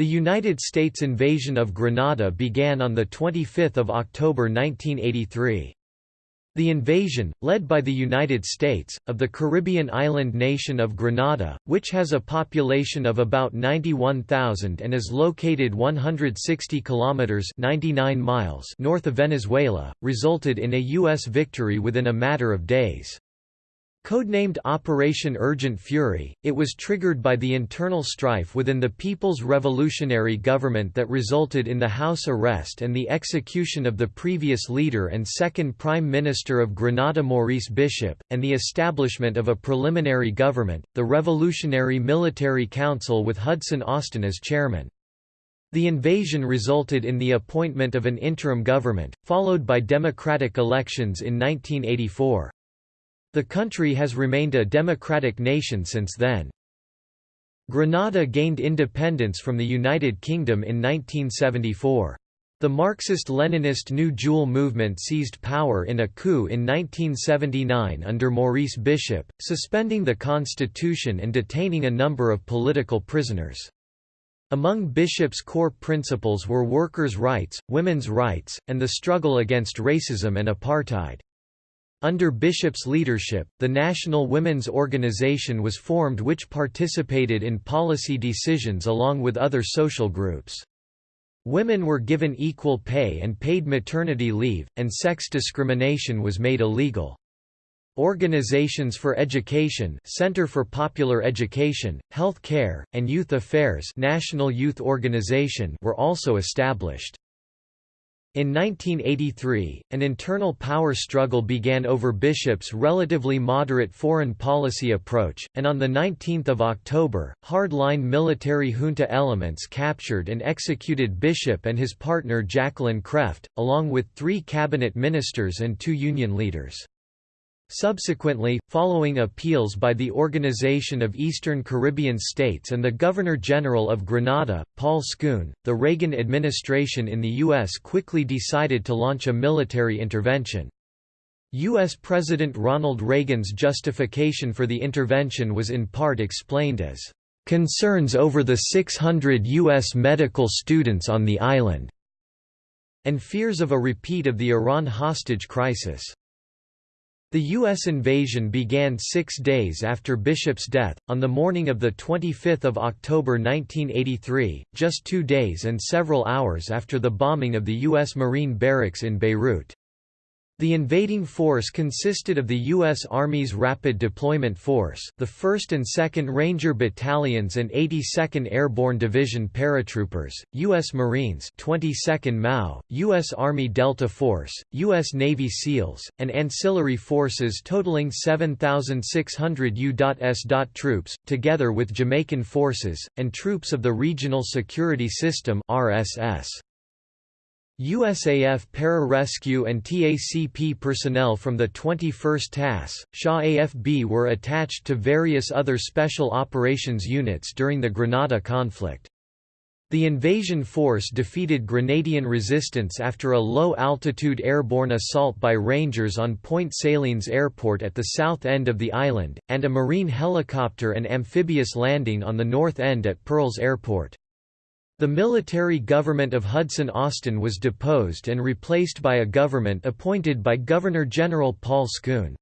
The United States invasion of Grenada began on 25 October 1983. The invasion, led by the United States, of the Caribbean island nation of Grenada, which has a population of about 91,000 and is located 160 kilometers (99 miles) north of Venezuela, resulted in a US victory within a matter of days. Codenamed Operation Urgent Fury, it was triggered by the internal strife within the People's Revolutionary Government that resulted in the House arrest and the execution of the previous leader and second Prime Minister of Grenada Maurice Bishop, and the establishment of a preliminary government, the Revolutionary Military Council with Hudson Austin as chairman. The invasion resulted in the appointment of an interim government, followed by democratic elections in 1984. The country has remained a democratic nation since then. Grenada gained independence from the United Kingdom in 1974. The Marxist-Leninist New Jewel movement seized power in a coup in 1979 under Maurice Bishop, suspending the constitution and detaining a number of political prisoners. Among Bishop's core principles were workers' rights, women's rights, and the struggle against racism and apartheid. Under Bishop's leadership, the National Women's Organization was formed which participated in policy decisions along with other social groups. Women were given equal pay and paid maternity leave, and sex discrimination was made illegal. Organizations for Education Center for Popular Education, Health Care, and Youth Affairs National Youth Organization were also established. In 1983, an internal power struggle began over Bishop's relatively moderate foreign policy approach, and on 19 October, hard-line military junta elements captured and executed Bishop and his partner Jacqueline Creft, along with three cabinet ministers and two union leaders. Subsequently, following appeals by the Organization of Eastern Caribbean States and the Governor-General of Grenada, Paul Scoon, the Reagan administration in the U.S. quickly decided to launch a military intervention. U.S. President Ronald Reagan's justification for the intervention was in part explained as, "...concerns over the 600 U.S. medical students on the island," and fears of a repeat of the Iran hostage crisis. The U.S. invasion began six days after Bishop's death, on the morning of 25 October 1983, just two days and several hours after the bombing of the U.S. Marine barracks in Beirut. The invading force consisted of the U.S. Army's Rapid Deployment Force, the 1st and 2nd Ranger Battalions and 82nd Airborne Division paratroopers, U.S. Marines 22nd MAU, U.S. Army Delta Force, U.S. Navy SEALs, and ancillary forces totaling 7,600 U.S. troops, together with Jamaican forces, and troops of the Regional Security System RSS. USAF para-rescue and TACP personnel from the 21st TAS, Shaw AFB were attached to various other special operations units during the Grenada conflict. The invasion force defeated Grenadian resistance after a low-altitude airborne assault by Rangers on Point Salines Airport at the south end of the island, and a Marine helicopter and amphibious landing on the north end at Pearls Airport. The military government of Hudson Austin was deposed and replaced by a government appointed by Governor-General Paul Scoon.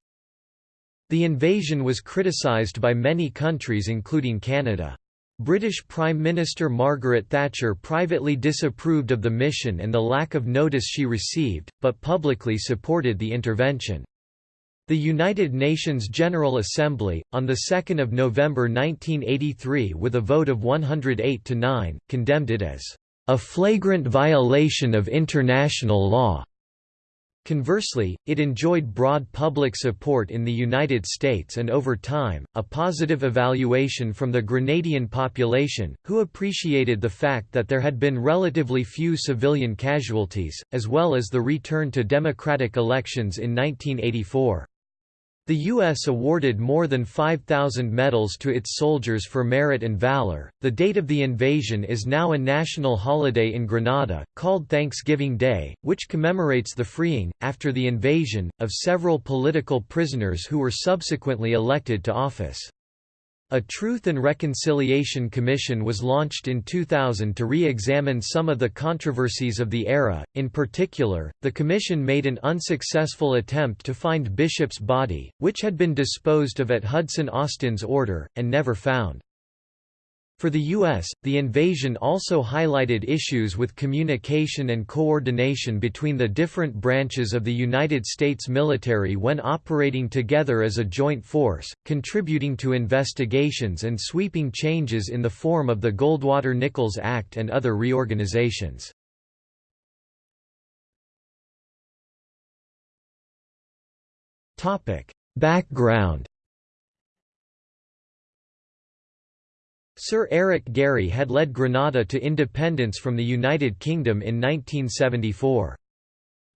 The invasion was criticised by many countries including Canada. British Prime Minister Margaret Thatcher privately disapproved of the mission and the lack of notice she received, but publicly supported the intervention. The United Nations General Assembly, on 2 November 1983 with a vote of 108 to 9, condemned it as a flagrant violation of international law. Conversely, it enjoyed broad public support in the United States and over time, a positive evaluation from the Grenadian population, who appreciated the fact that there had been relatively few civilian casualties, as well as the return to democratic elections in 1984. The U.S. awarded more than 5,000 medals to its soldiers for merit and valor. The date of the invasion is now a national holiday in Grenada, called Thanksgiving Day, which commemorates the freeing, after the invasion, of several political prisoners who were subsequently elected to office. A Truth and Reconciliation Commission was launched in 2000 to re-examine some of the controversies of the era, in particular, the commission made an unsuccessful attempt to find Bishop's body, which had been disposed of at Hudson Austin's order, and never found. For the U.S., the invasion also highlighted issues with communication and coordination between the different branches of the United States military when operating together as a joint force, contributing to investigations and sweeping changes in the form of the Goldwater-Nichols Act and other reorganizations. Background Sir Eric Gairy had led Grenada to independence from the United Kingdom in 1974.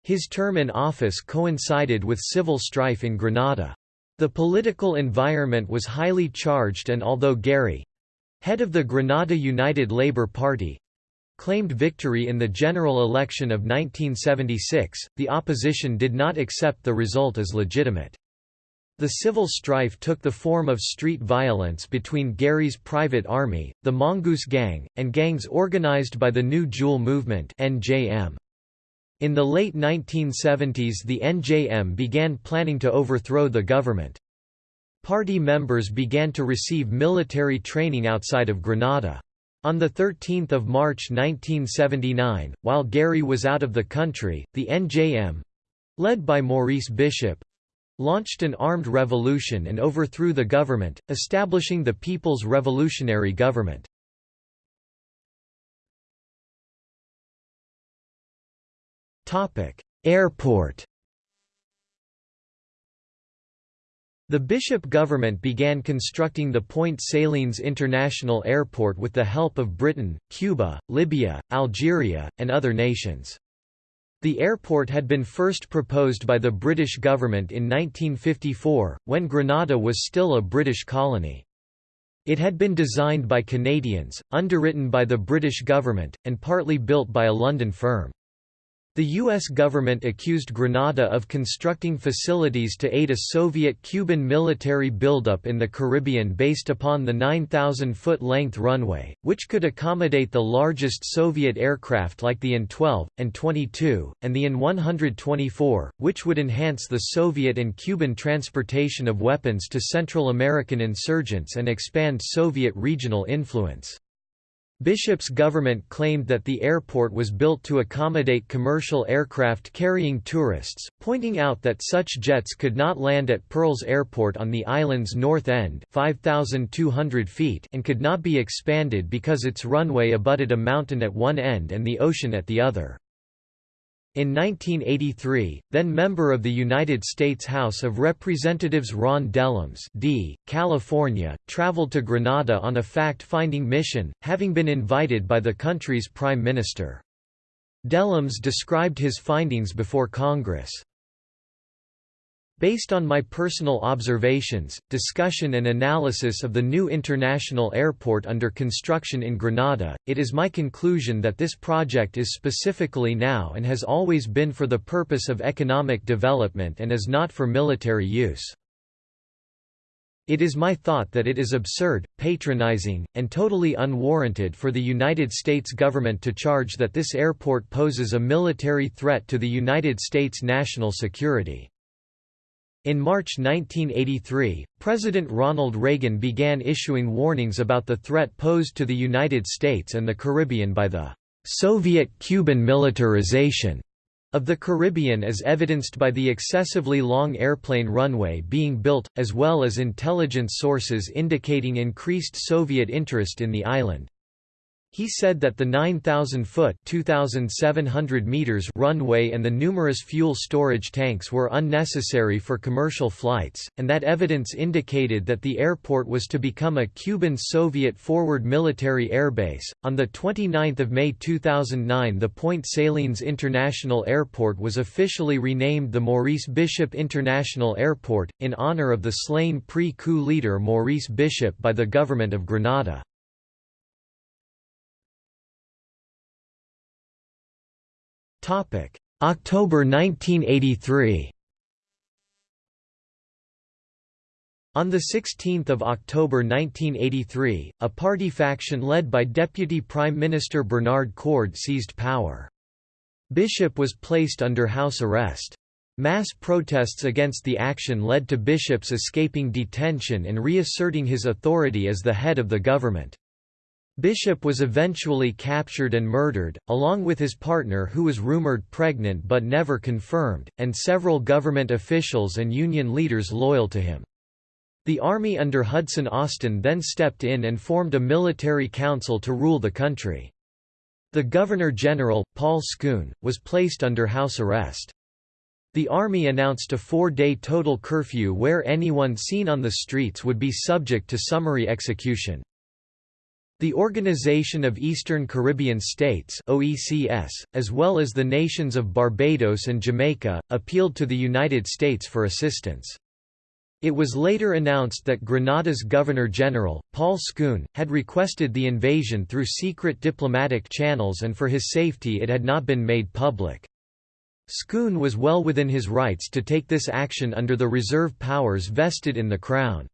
His term in office coincided with civil strife in Grenada. The political environment was highly charged and although Gairy—head of the Grenada United Labour Party—claimed victory in the general election of 1976, the opposition did not accept the result as legitimate. The civil strife took the form of street violence between Gairy's private army, the Mongoose Gang, and gangs organized by the New Jewel Movement NJM. In the late 1970s the NJM began planning to overthrow the government. Party members began to receive military training outside of Grenada. On 13 March 1979, while Gairy was out of the country, the NJM—led by Maurice Bishop, launched an armed revolution and overthrew the government, establishing the People's Revolutionary Government. Airport The Bishop government began constructing the Point Salines International Airport with the help of Britain, Cuba, Libya, Algeria, and other nations. The airport had been first proposed by the British government in 1954, when Grenada was still a British colony. It had been designed by Canadians, underwritten by the British government, and partly built by a London firm. The U.S. government accused Grenada of constructing facilities to aid a Soviet-Cuban military buildup in the Caribbean based upon the 9,000-foot length runway, which could accommodate the largest Soviet aircraft like the An-12, An-22, and the An-124, which would enhance the Soviet and Cuban transportation of weapons to Central American insurgents and expand Soviet regional influence. Bishop's government claimed that the airport was built to accommodate commercial aircraft carrying tourists, pointing out that such jets could not land at Pearls Airport on the island's north end 5,200 feet and could not be expanded because its runway abutted a mountain at one end and the ocean at the other. In 1983, then member of the United States House of Representatives Ron Dellums D., California, traveled to Grenada on a fact-finding mission, having been invited by the country's prime minister. Dellums described his findings before Congress. Based on my personal observations, discussion and analysis of the new international airport under construction in Grenada, it is my conclusion that this project is specifically now and has always been for the purpose of economic development and is not for military use. It is my thought that it is absurd, patronizing, and totally unwarranted for the United States government to charge that this airport poses a military threat to the United States national security. In March 1983, President Ronald Reagan began issuing warnings about the threat posed to the United States and the Caribbean by the Soviet-Cuban militarization of the Caribbean as evidenced by the excessively long airplane runway being built, as well as intelligence sources indicating increased Soviet interest in the island. He said that the 9,000-foot (2,700 meters) runway and the numerous fuel storage tanks were unnecessary for commercial flights, and that evidence indicated that the airport was to become a Cuban-Soviet forward military airbase. On the 29th of May 2009, the Point Salines International Airport was officially renamed the Maurice Bishop International Airport in honor of the slain pre-coup leader Maurice Bishop by the government of Grenada. October 1983 On 16 October 1983, a party faction led by Deputy Prime Minister Bernard Coard seized power. Bishop was placed under house arrest. Mass protests against the action led to Bishop's escaping detention and reasserting his authority as the head of the government. Bishop was eventually captured and murdered, along with his partner who was rumored pregnant but never confirmed, and several government officials and union leaders loyal to him. The army under Hudson Austin then stepped in and formed a military council to rule the country. The Governor-General, Paul Scoon, was placed under house arrest. The army announced a four-day total curfew where anyone seen on the streets would be subject to summary execution. The Organization of Eastern Caribbean States OECS, as well as the nations of Barbados and Jamaica, appealed to the United States for assistance. It was later announced that Grenada's Governor-General, Paul Scoon, had requested the invasion through secret diplomatic channels and for his safety it had not been made public. Scoon was well within his rights to take this action under the reserve powers vested in the Crown.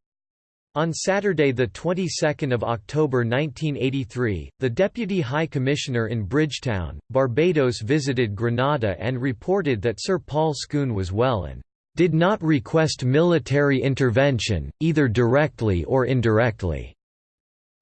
On Saturday, the 22nd of October 1983, the Deputy High Commissioner in Bridgetown, Barbados visited Grenada and reported that Sir Paul Scoon was well and did not request military intervention, either directly or indirectly.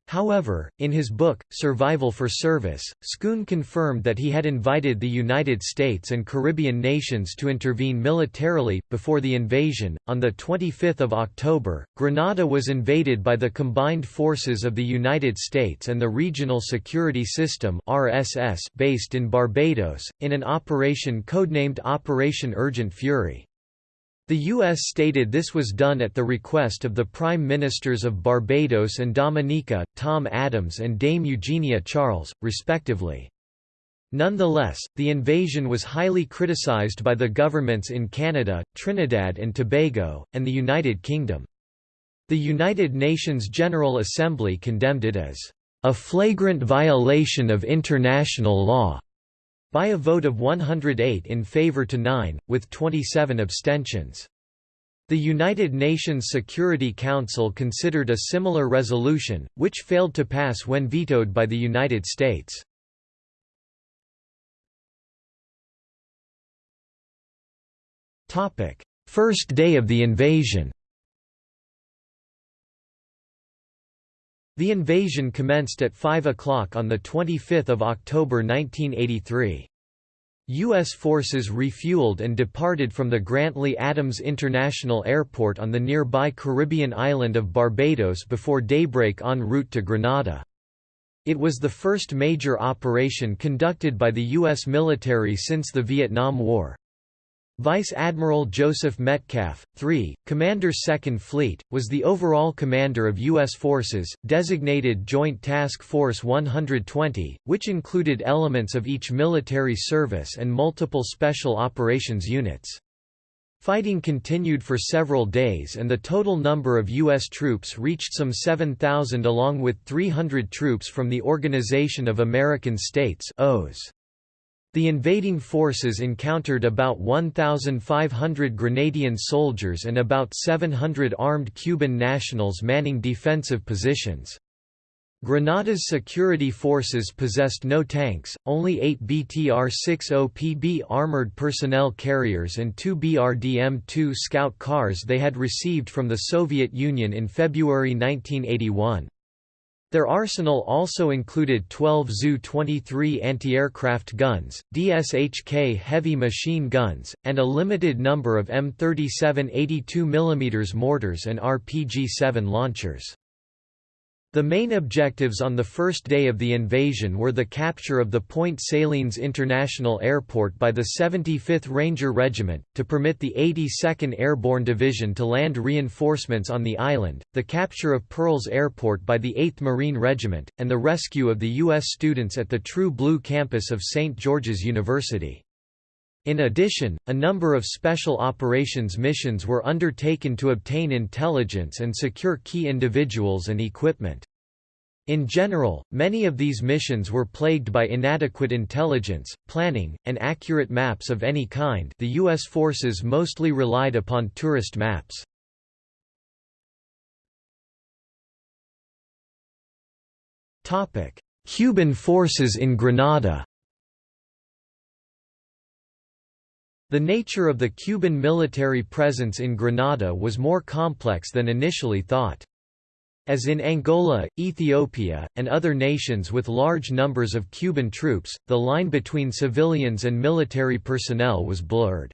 However, in his book, Survival for Service, Scoon confirmed that he had invited the United States and Caribbean nations to intervene militarily. Before the invasion, on 25 October, Grenada was invaded by the combined forces of the United States and the Regional Security System based in Barbados, in an operation codenamed Operation Urgent Fury. The U.S. stated this was done at the request of the Prime Ministers of Barbados and Dominica, Tom Adams and Dame Eugenia Charles, respectively. Nonetheless, the invasion was highly criticized by the governments in Canada, Trinidad and Tobago, and the United Kingdom. The United Nations General Assembly condemned it as a flagrant violation of international law by a vote of 108 in favor to 9, with 27 abstentions. The United Nations Security Council considered a similar resolution, which failed to pass when vetoed by the United States. First day of the invasion The invasion commenced at 5 o'clock on 25 October 1983. U.S. forces refueled and departed from the Grantley Adams International Airport on the nearby Caribbean island of Barbados before daybreak en route to Grenada. It was the first major operation conducted by the U.S. military since the Vietnam War. Vice Admiral Joseph Metcalf, 3, Commander 2nd Fleet, was the overall commander of U.S. forces, designated Joint Task Force 120, which included elements of each military service and multiple special operations units. Fighting continued for several days and the total number of U.S. troops reached some 7,000 along with 300 troops from the Organization of American States OAS. The invading forces encountered about 1,500 Grenadian soldiers and about 700 armed Cuban nationals manning defensive positions. Grenada's security forces possessed no tanks, only eight BTR-60PB armored personnel carriers and two BRDM-2 scout cars they had received from the Soviet Union in February 1981. Their arsenal also included 12 Zu-23 anti-aircraft guns, DSHK heavy machine guns, and a limited number of M37 82 mm mortars and RPG-7 launchers. The main objectives on the first day of the invasion were the capture of the Point Salines International Airport by the 75th Ranger Regiment, to permit the 82nd Airborne Division to land reinforcements on the island, the capture of Pearls Airport by the 8th Marine Regiment, and the rescue of the U.S. students at the True Blue campus of St. George's University. In addition, a number of special operations missions were undertaken to obtain intelligence and secure key individuals and equipment. In general, many of these missions were plagued by inadequate intelligence, planning, and accurate maps of any kind the U.S. forces mostly relied upon tourist maps. Cuban forces in Grenada The nature of the Cuban military presence in Grenada was more complex than initially thought. As in Angola, Ethiopia, and other nations with large numbers of Cuban troops, the line between civilians and military personnel was blurred.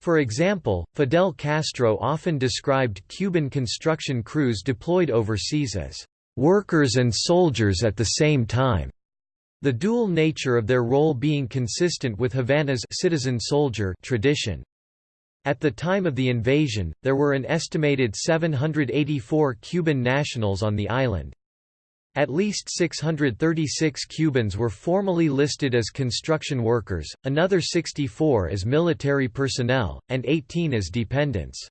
For example, Fidel Castro often described Cuban construction crews deployed overseas as workers and soldiers at the same time. The dual nature of their role being consistent with Havana's citizen-soldier tradition. At the time of the invasion, there were an estimated 784 Cuban nationals on the island. At least 636 Cubans were formally listed as construction workers, another 64 as military personnel, and 18 as dependents.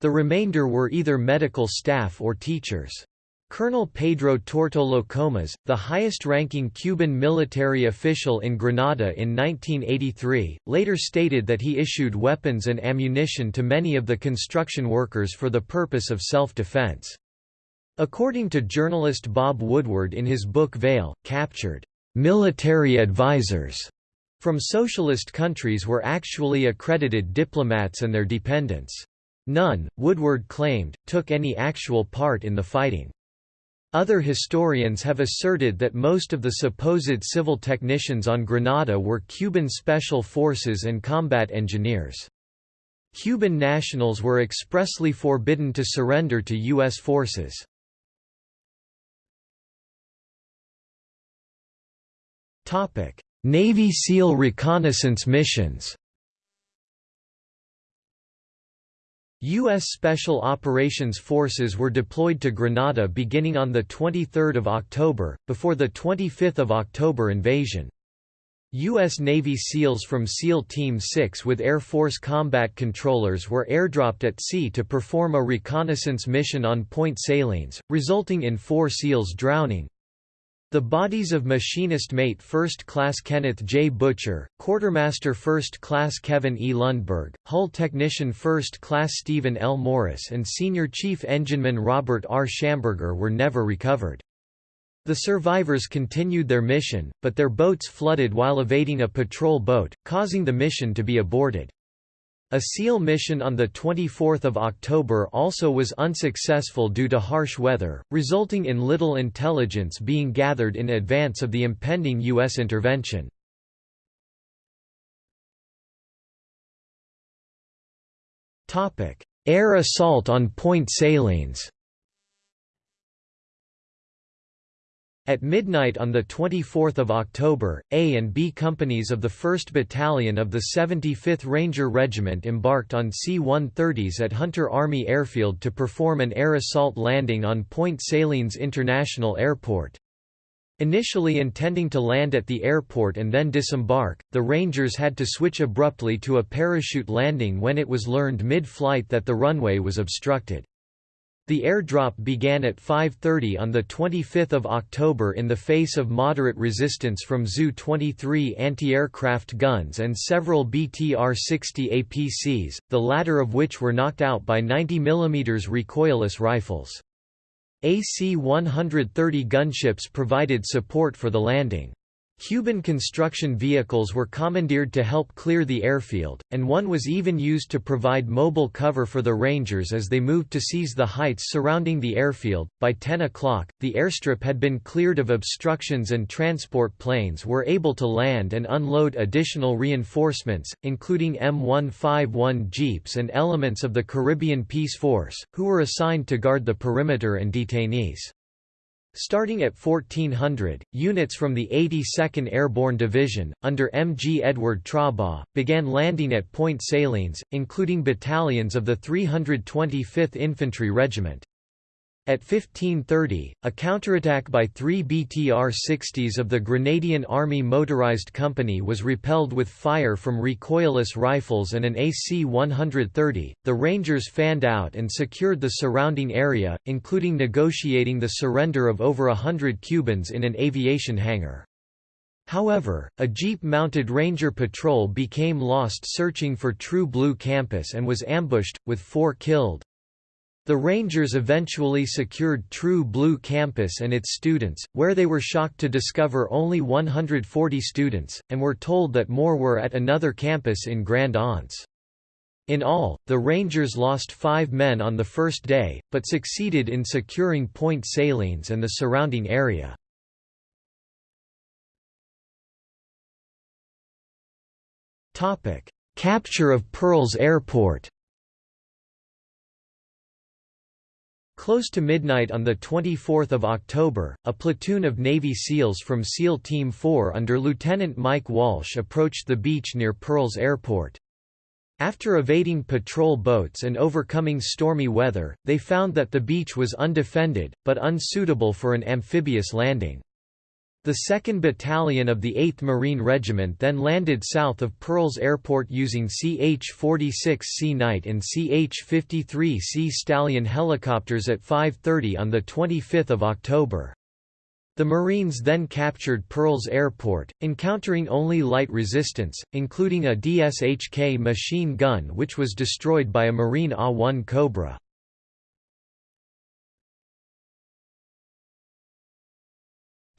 The remainder were either medical staff or teachers. Colonel Pedro Tortolo Comas, the highest-ranking Cuban military official in Grenada in 1983, later stated that he issued weapons and ammunition to many of the construction workers for the purpose of self-defense. According to journalist Bob Woodward in his book Veil, captured military advisors from socialist countries were actually accredited diplomats and their dependents. None, Woodward claimed, took any actual part in the fighting. Other historians have asserted that most of the supposed civil technicians on Grenada were Cuban special forces and combat engineers. Cuban nationals were expressly forbidden to surrender to U.S. forces. Navy SEAL reconnaissance missions U.S. Special Operations Forces were deployed to Grenada beginning on 23 October, before the 25 October invasion. U.S. Navy SEALs from SEAL Team 6 with Air Force combat controllers were airdropped at sea to perform a reconnaissance mission on Point Salines, resulting in four SEALs drowning. The bodies of Machinist Mate 1st Class Kenneth J. Butcher, Quartermaster 1st Class Kevin E. Lundberg, Hull Technician 1st Class Stephen L. Morris and Senior Chief Engineman Robert R. Schamberger were never recovered. The survivors continued their mission, but their boats flooded while evading a patrol boat, causing the mission to be aborted. A SEAL mission on 24 October also was unsuccessful due to harsh weather, resulting in little intelligence being gathered in advance of the impending U.S. intervention. Air assault on Point Salines At midnight on 24 October, A and B companies of the 1st Battalion of the 75th Ranger Regiment embarked on C-130s at Hunter Army Airfield to perform an air assault landing on Point Salines International Airport. Initially intending to land at the airport and then disembark, the Rangers had to switch abruptly to a parachute landing when it was learned mid-flight that the runway was obstructed. The airdrop began at 5.30 on 25 October in the face of moderate resistance from Zu-23 anti-aircraft guns and several BTR-60 APCs, the latter of which were knocked out by 90 mm recoilless rifles. AC-130 gunships provided support for the landing. Cuban construction vehicles were commandeered to help clear the airfield, and one was even used to provide mobile cover for the Rangers as they moved to seize the heights surrounding the airfield. By 10 o'clock, the airstrip had been cleared of obstructions and transport planes were able to land and unload additional reinforcements, including M151 jeeps and elements of the Caribbean Peace Force, who were assigned to guard the perimeter and detainees. Starting at 1400, units from the 82nd Airborne Division, under M. G. Edward Trobaugh, began landing at Point Salines, including battalions of the 325th Infantry Regiment. At 1530, a counterattack by three BTR-60s of the Grenadian Army Motorized Company was repelled with fire from recoilless rifles and an AC-130. The Rangers fanned out and secured the surrounding area, including negotiating the surrender of over a hundred Cubans in an aviation hangar. However, a Jeep-mounted Ranger patrol became lost searching for True Blue campus and was ambushed, with four killed. The Rangers eventually secured True Blue Campus and its students, where they were shocked to discover only 140 students, and were told that more were at another campus in Grand Anse. In all, the Rangers lost five men on the first day, but succeeded in securing Point Salines and the surrounding area. Capture of Pearls Airport Close to midnight on 24 October, a platoon of Navy SEALs from SEAL Team 4 under Lieutenant Mike Walsh approached the beach near Pearls Airport. After evading patrol boats and overcoming stormy weather, they found that the beach was undefended, but unsuitable for an amphibious landing. The 2nd Battalion of the 8th Marine Regiment then landed south of Pearls Airport using CH-46C Knight and CH-53C Stallion helicopters at 5.30 on 25 October. The Marines then captured Pearls Airport, encountering only light resistance, including a DSHK machine gun which was destroyed by a Marine A-1 Cobra.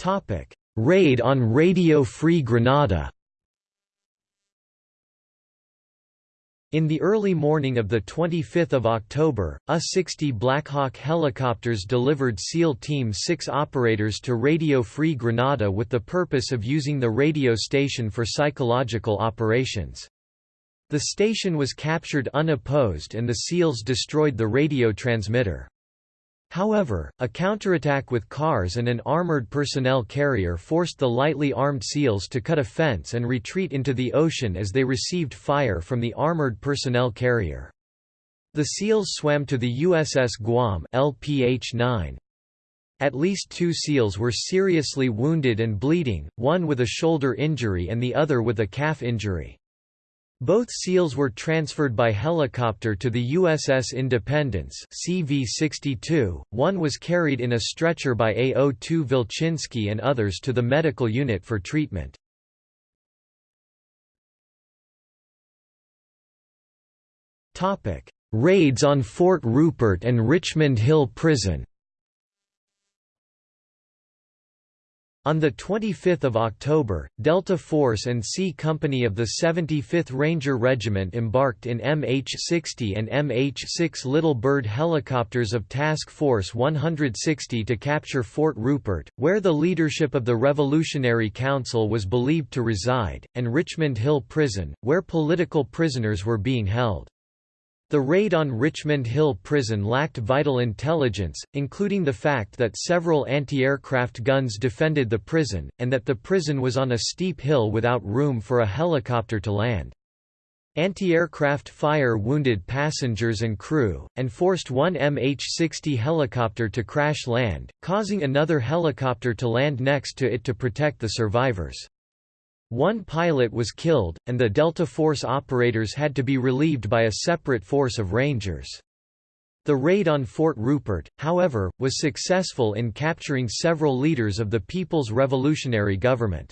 Topic: Raid on Radio Free Grenada. In the early morning of 25 October, U-60 Blackhawk helicopters delivered SEAL Team 6 operators to Radio Free Grenada with the purpose of using the radio station for psychological operations. The station was captured unopposed and the SEALs destroyed the radio transmitter. However, a counterattack with cars and an armored personnel carrier forced the lightly armed SEALs to cut a fence and retreat into the ocean as they received fire from the armored personnel carrier. The SEALs swam to the USS Guam LPH-9. At least two SEALs were seriously wounded and bleeding, one with a shoulder injury and the other with a calf injury. Both SEALs were transferred by helicopter to the USS Independence CV-62, one was carried in a stretcher by AO-2 Vilchinsky and others to the medical unit for treatment. Raids on Fort Rupert and Richmond Hill Prison On 25 October, Delta Force and C Company of the 75th Ranger Regiment embarked in MH-60 and MH-6 Little Bird helicopters of Task Force 160 to capture Fort Rupert, where the leadership of the Revolutionary Council was believed to reside, and Richmond Hill Prison, where political prisoners were being held. The raid on Richmond Hill Prison lacked vital intelligence, including the fact that several anti-aircraft guns defended the prison, and that the prison was on a steep hill without room for a helicopter to land. Anti-aircraft fire wounded passengers and crew, and forced one MH-60 helicopter to crash land, causing another helicopter to land next to it to protect the survivors. One pilot was killed, and the Delta Force operators had to be relieved by a separate force of Rangers. The raid on Fort Rupert, however, was successful in capturing several leaders of the People's Revolutionary Government.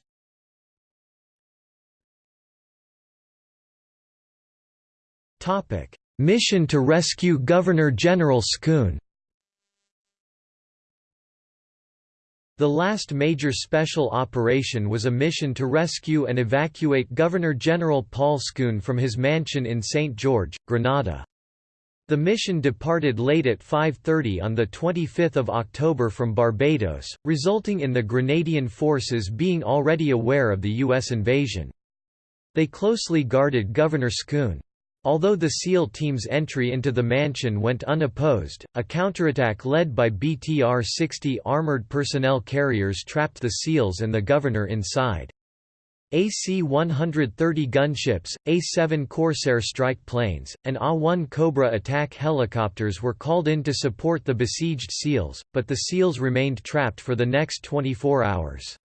Mission to rescue Governor-General Scone The last major special operation was a mission to rescue and evacuate Governor-General Paul Scone from his mansion in St. George, Grenada. The mission departed late at 5.30 on 25 October from Barbados, resulting in the Grenadian forces being already aware of the U.S. invasion. They closely guarded Governor Scone. Although the SEAL team's entry into the mansion went unopposed, a counterattack led by BTR-60 armored personnel carriers trapped the SEALs and the governor inside. AC-130 gunships, A-7 Corsair strike planes, and A-1 Cobra attack helicopters were called in to support the besieged SEALs, but the SEALs remained trapped for the next 24 hours.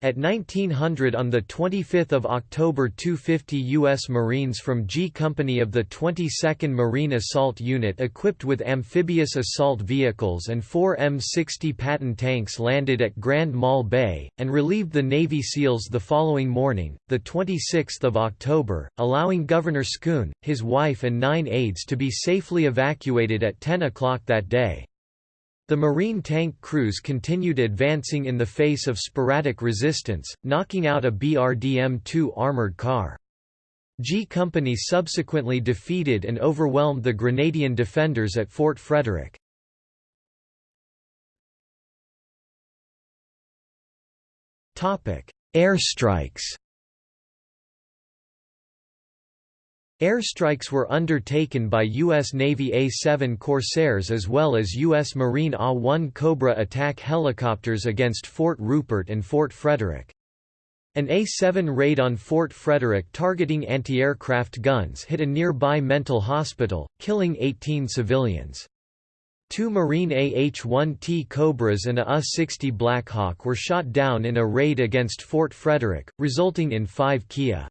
At 1900 on 25 October 250 U.S. Marines from G Company of the 22nd Marine Assault Unit equipped with amphibious assault vehicles and four M60 Patton tanks landed at Grand Mal Bay, and relieved the Navy SEALs the following morning, 26 October, allowing Governor Scone, his wife and nine aides to be safely evacuated at 10 o'clock that day. The Marine tank crews continued advancing in the face of sporadic resistance, knocking out a BRDM-2 armored car. G Company subsequently defeated and overwhelmed the Grenadian defenders at Fort Frederick. Airstrikes Airstrikes were undertaken by U.S. Navy A-7 Corsairs as well as U.S. Marine A-1 Cobra attack helicopters against Fort Rupert and Fort Frederick. An A-7 raid on Fort Frederick targeting anti-aircraft guns hit a nearby mental hospital, killing 18 civilians. Two Marine AH-1T Cobras and a U-60 Blackhawk were shot down in a raid against Fort Frederick, resulting in five Kia.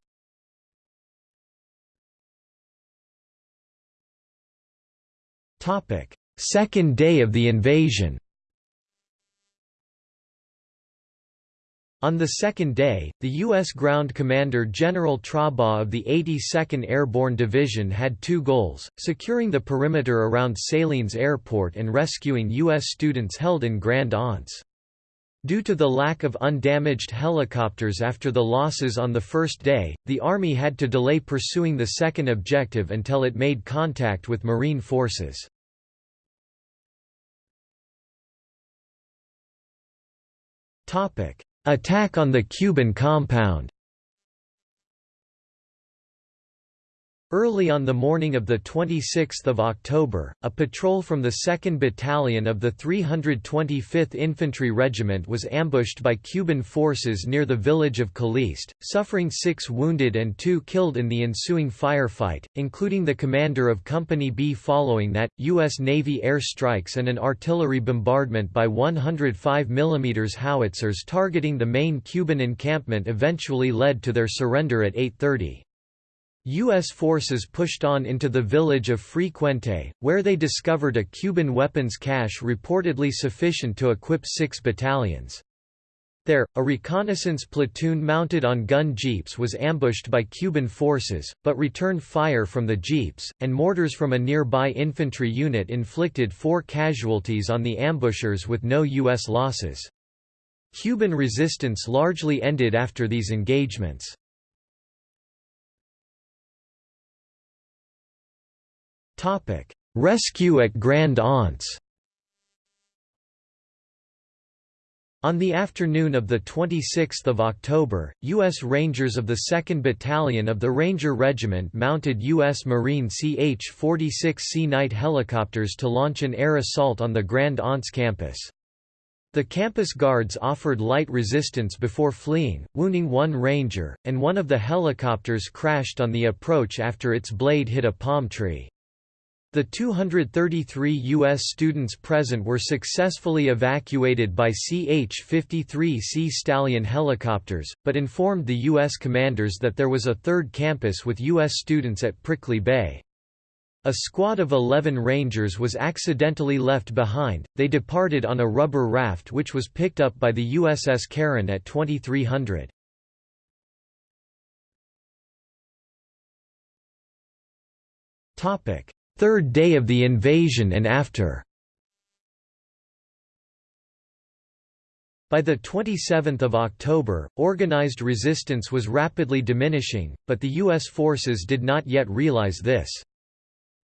Second day of the invasion On the second day, the U.S. ground commander General Trobaugh of the 82nd Airborne Division had two goals, securing the perimeter around Salines Airport and rescuing U.S. students held in Grand Anse. Due to the lack of undamaged helicopters after the losses on the first day, the Army had to delay pursuing the second objective until it made contact with Marine forces. Attack on the Cuban compound Early on the morning of 26 October, a patrol from the 2nd Battalion of the 325th Infantry Regiment was ambushed by Cuban forces near the village of Calliste, suffering six wounded and two killed in the ensuing firefight, including the commander of Company B. Following that, U.S. Navy air strikes and an artillery bombardment by 105 mm howitzers targeting the main Cuban encampment eventually led to their surrender at 8.30. U.S. forces pushed on into the village of Frequente, where they discovered a Cuban weapons cache reportedly sufficient to equip six battalions. There, a reconnaissance platoon mounted on gun jeeps was ambushed by Cuban forces, but returned fire from the jeeps, and mortars from a nearby infantry unit inflicted four casualties on the ambushers with no U.S. losses. Cuban resistance largely ended after these engagements. Topic: Rescue at Grand Anse. On the afternoon of 26 October, U.S. Rangers of the 2nd Battalion of the Ranger Regiment mounted U.S. Marine CH-46C Knight helicopters to launch an air assault on the Grand Anse campus. The campus guards offered light resistance before fleeing, wounding one ranger, and one of the helicopters crashed on the approach after its blade hit a palm tree. The 233 U.S. students present were successfully evacuated by CH-53C Stallion helicopters, but informed the U.S. commanders that there was a third campus with U.S. students at Prickly Bay. A squad of 11 Rangers was accidentally left behind, they departed on a rubber raft which was picked up by the USS Caron at 2300. Topic third day of the invasion and after. By 27 October, organized resistance was rapidly diminishing, but the U.S. forces did not yet realize this.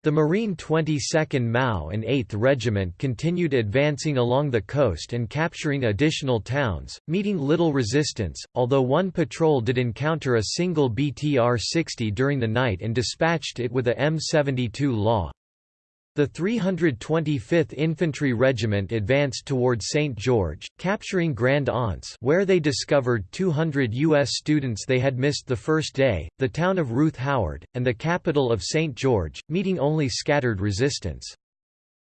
The Marine 22nd MAU and 8th Regiment continued advancing along the coast and capturing additional towns, meeting little resistance, although one patrol did encounter a single BTR-60 during the night and dispatched it with a M72 Law. The 325th Infantry Regiment advanced toward St. George, capturing Grand Anse where they discovered 200 U.S. students they had missed the first day, the town of Ruth Howard, and the capital of St. George, meeting only scattered resistance.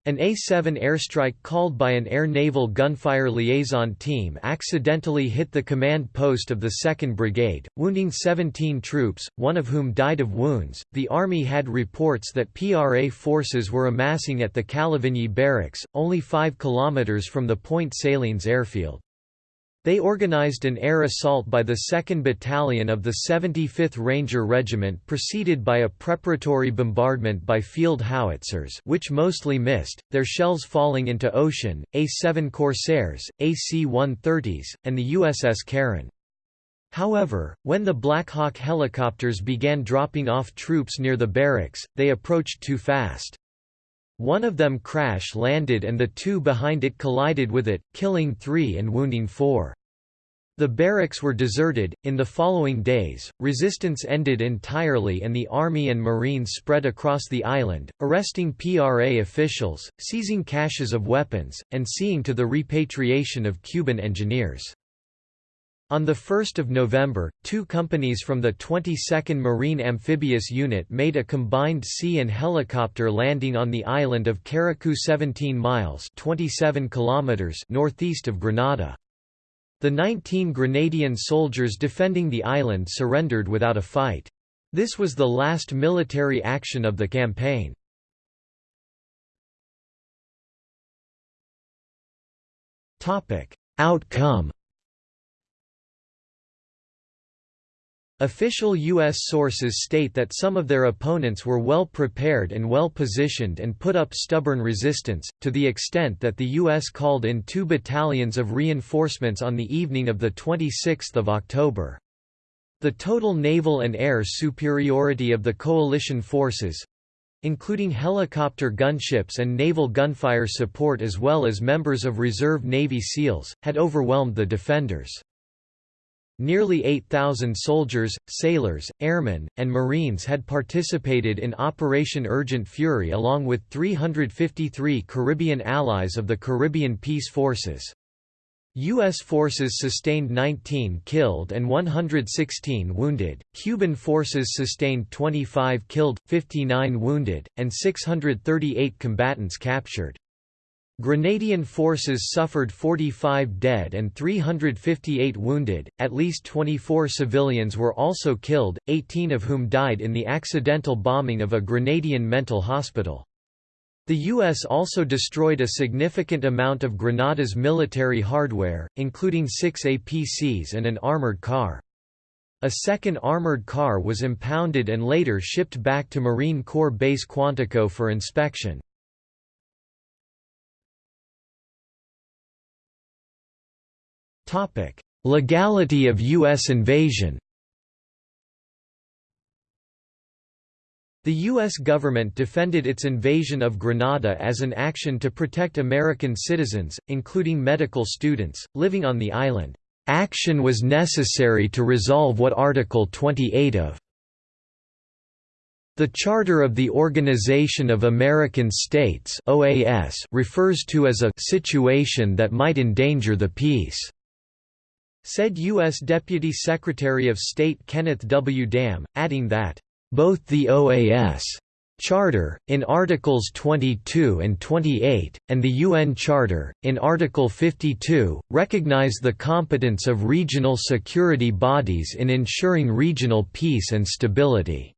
An A-7 airstrike called by an air-naval gunfire liaison team accidentally hit the command post of the 2nd Brigade, wounding 17 troops, one of whom died of wounds. The Army had reports that PRA forces were amassing at the Calavigny barracks, only 5 kilometers from the Point Salines airfield. They organized an air assault by the 2nd Battalion of the 75th Ranger Regiment preceded by a preparatory bombardment by field howitzers which mostly missed, their shells falling into Ocean, A-7 Corsairs, AC-130s, and the USS Caron. However, when the Black Hawk helicopters began dropping off troops near the barracks, they approached too fast. One of them crash-landed and the two behind it collided with it, killing three and wounding four. The barracks were deserted. In the following days, resistance ended entirely and the Army and Marines spread across the island, arresting PRA officials, seizing caches of weapons, and seeing to the repatriation of Cuban engineers. On 1 November, two companies from the 22nd Marine Amphibious Unit made a combined sea and helicopter landing on the island of Carriacou 17 miles 27 kilometers northeast of Grenada. The 19 Grenadian soldiers defending the island surrendered without a fight. This was the last military action of the campaign. Outcome Official U.S. sources state that some of their opponents were well prepared and well positioned and put up stubborn resistance, to the extent that the U.S. called in two battalions of reinforcements on the evening of 26 October. The total naval and air superiority of the coalition forces—including helicopter gunships and naval gunfire support as well as members of reserve Navy SEALs, had overwhelmed the defenders. Nearly 8,000 soldiers, sailors, airmen, and Marines had participated in Operation Urgent Fury along with 353 Caribbean allies of the Caribbean Peace Forces. U.S. forces sustained 19 killed and 116 wounded, Cuban forces sustained 25 killed, 59 wounded, and 638 combatants captured. Grenadian forces suffered 45 dead and 358 wounded, at least 24 civilians were also killed, 18 of whom died in the accidental bombing of a Grenadian mental hospital. The U.S. also destroyed a significant amount of Grenada's military hardware, including six APCs and an armored car. A second armored car was impounded and later shipped back to Marine Corps Base Quantico for inspection. Legality of U.S. invasion The U.S. government defended its invasion of Grenada as an action to protect American citizens, including medical students, living on the island. Action was necessary to resolve what Article 28 of the Charter of the Organization of American States refers to as a situation that might endanger the peace said U.S. Deputy Secretary of State Kenneth W. Dam, adding that, "...both the OAS Charter, in Articles 22 and 28, and the UN Charter, in Article 52, recognize the competence of regional security bodies in ensuring regional peace and stability."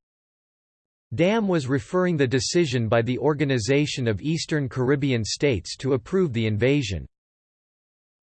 Dam was referring the decision by the Organization of Eastern Caribbean States to approve the invasion.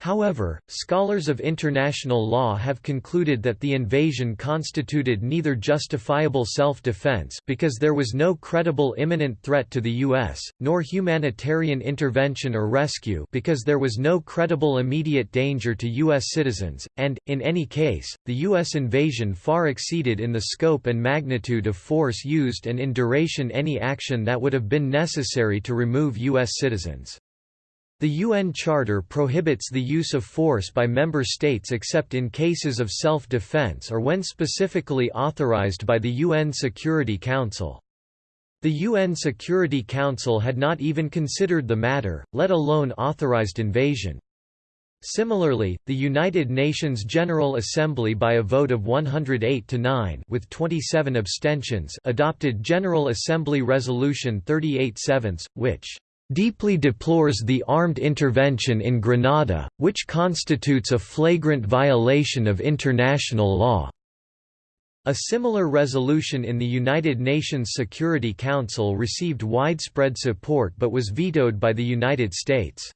However, scholars of international law have concluded that the invasion constituted neither justifiable self-defense because there was no credible imminent threat to the U.S., nor humanitarian intervention or rescue because there was no credible immediate danger to U.S. citizens, and, in any case, the U.S. invasion far exceeded in the scope and magnitude of force used and in duration any action that would have been necessary to remove U.S. citizens. The UN Charter prohibits the use of force by member states except in cases of self-defense or when specifically authorized by the UN Security Council. The UN Security Council had not even considered the matter, let alone authorized invasion. Similarly, the United Nations General Assembly by a vote of 108 to 9 with 27 abstentions adopted General Assembly Resolution 38 7 which deeply deplores the armed intervention in Grenada, which constitutes a flagrant violation of international law." A similar resolution in the United Nations Security Council received widespread support but was vetoed by the United States.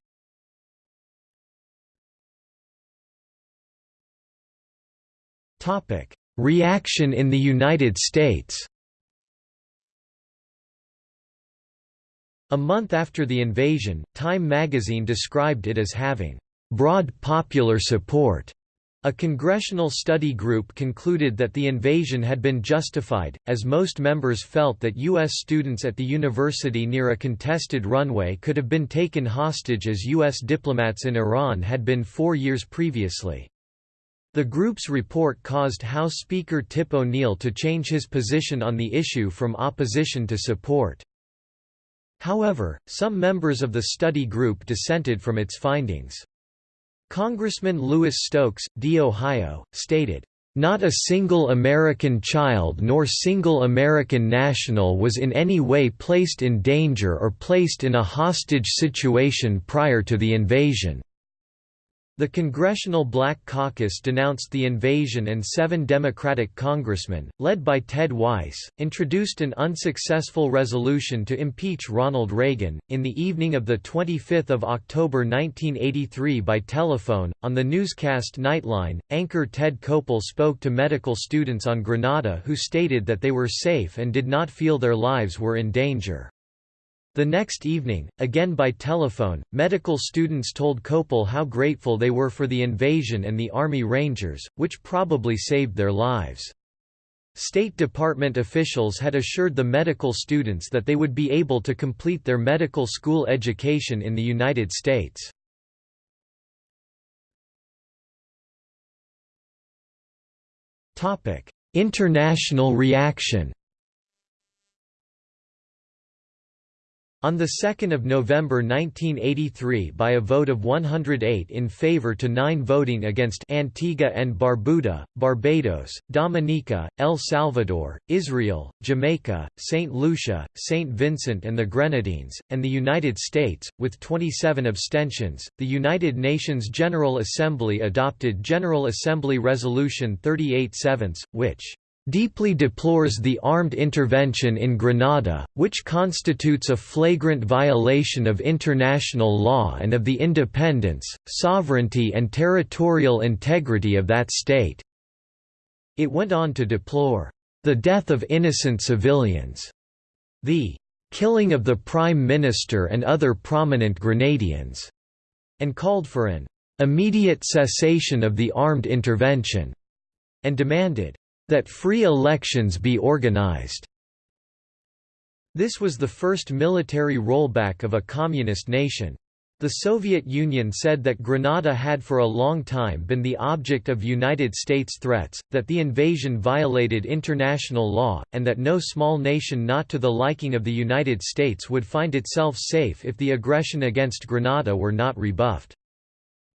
Reaction in the United States A month after the invasion, Time magazine described it as having broad popular support. A congressional study group concluded that the invasion had been justified, as most members felt that U.S. students at the university near a contested runway could have been taken hostage as U.S. diplomats in Iran had been four years previously. The group's report caused House Speaker Tip O'Neill to change his position on the issue from opposition to support. However, some members of the study group dissented from its findings. Congressman Louis Stokes, D. Ohio, stated, not a single American child nor single American national was in any way placed in danger or placed in a hostage situation prior to the invasion. The Congressional Black Caucus denounced the invasion and seven Democratic congressmen, led by Ted Weiss, introduced an unsuccessful resolution to impeach Ronald Reagan. In the evening of 25 October 1983 by telephone, on the newscast Nightline, anchor Ted Koppel spoke to medical students on Grenada who stated that they were safe and did not feel their lives were in danger. The next evening, again by telephone, medical students told Koppel how grateful they were for the invasion and the Army Rangers, which probably saved their lives. State Department officials had assured the medical students that they would be able to complete their medical school education in the United States. International reaction On 2 November 1983 by a vote of 108 in favor to 9 voting against Antigua and Barbuda, Barbados, Dominica, El Salvador, Israel, Jamaica, St. Lucia, St. Vincent and the Grenadines, and the United States, with 27 abstentions, the United Nations General Assembly adopted General Assembly Resolution 38-7, which deeply deplores the armed intervention in Grenada, which constitutes a flagrant violation of international law and of the independence, sovereignty and territorial integrity of that state." It went on to deplore, "...the death of innocent civilians," the "...killing of the Prime Minister and other prominent Grenadians," and called for an "...immediate cessation of the armed intervention," and demanded that free elections be organized. This was the first military rollback of a communist nation. The Soviet Union said that Grenada had for a long time been the object of United States threats, that the invasion violated international law, and that no small nation not to the liking of the United States would find itself safe if the aggression against Grenada were not rebuffed.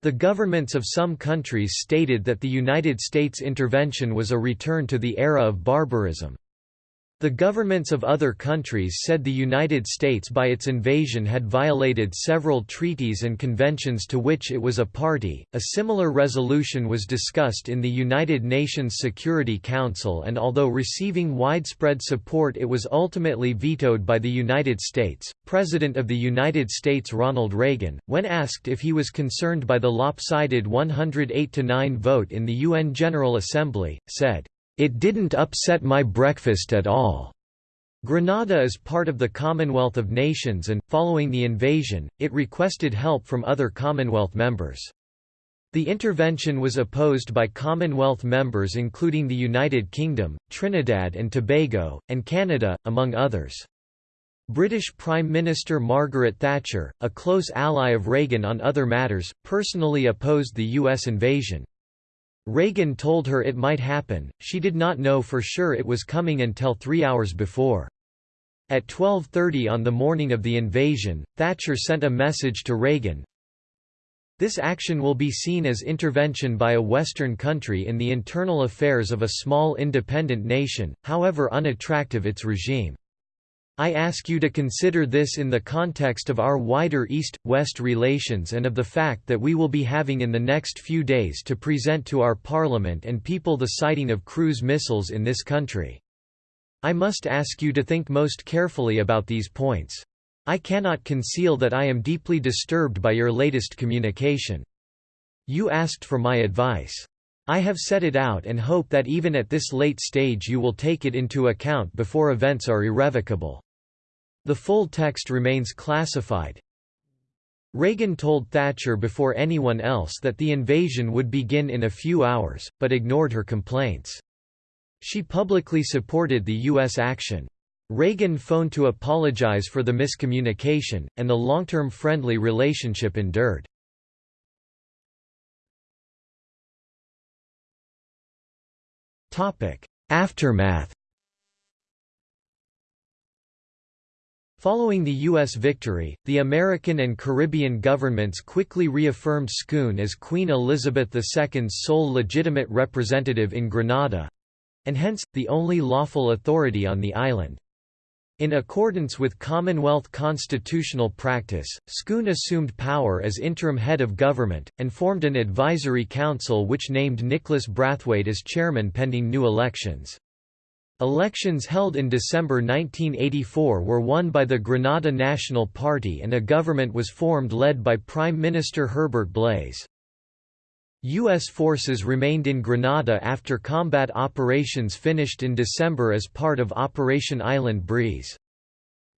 The governments of some countries stated that the United States intervention was a return to the era of barbarism. The governments of other countries said the United States by its invasion had violated several treaties and conventions to which it was a party. A similar resolution was discussed in the United Nations Security Council and although receiving widespread support it was ultimately vetoed by the United States. President of the United States Ronald Reagan, when asked if he was concerned by the lopsided 108-9 vote in the UN General Assembly, said, it didn't upset my breakfast at all. Grenada is part of the Commonwealth of Nations and, following the invasion, it requested help from other Commonwealth members. The intervention was opposed by Commonwealth members including the United Kingdom, Trinidad and Tobago, and Canada, among others. British Prime Minister Margaret Thatcher, a close ally of Reagan on other matters, personally opposed the U.S. invasion. Reagan told her it might happen, she did not know for sure it was coming until three hours before. At 12.30 on the morning of the invasion, Thatcher sent a message to Reagan, this action will be seen as intervention by a Western country in the internal affairs of a small independent nation, however unattractive its regime. I ask you to consider this in the context of our wider East-West relations and of the fact that we will be having in the next few days to present to our Parliament and people the siting of cruise missiles in this country. I must ask you to think most carefully about these points. I cannot conceal that I am deeply disturbed by your latest communication. You asked for my advice. I have set it out and hope that even at this late stage you will take it into account before events are irrevocable. The full text remains classified. Reagan told Thatcher before anyone else that the invasion would begin in a few hours, but ignored her complaints. She publicly supported the U.S. action. Reagan phoned to apologize for the miscommunication, and the long-term friendly relationship endured. Aftermath Following the U.S. victory, the American and Caribbean governments quickly reaffirmed Scoon as Queen Elizabeth II's sole legitimate representative in Grenada—and hence, the only lawful authority on the island. In accordance with Commonwealth constitutional practice, Scoon assumed power as interim head of government, and formed an advisory council which named Nicholas Brathwaite as chairman pending new elections. Elections held in December 1984 were won by the Grenada National Party and a government was formed led by Prime Minister Herbert Blaize. U.S. forces remained in Grenada after combat operations finished in December as part of Operation Island Breeze.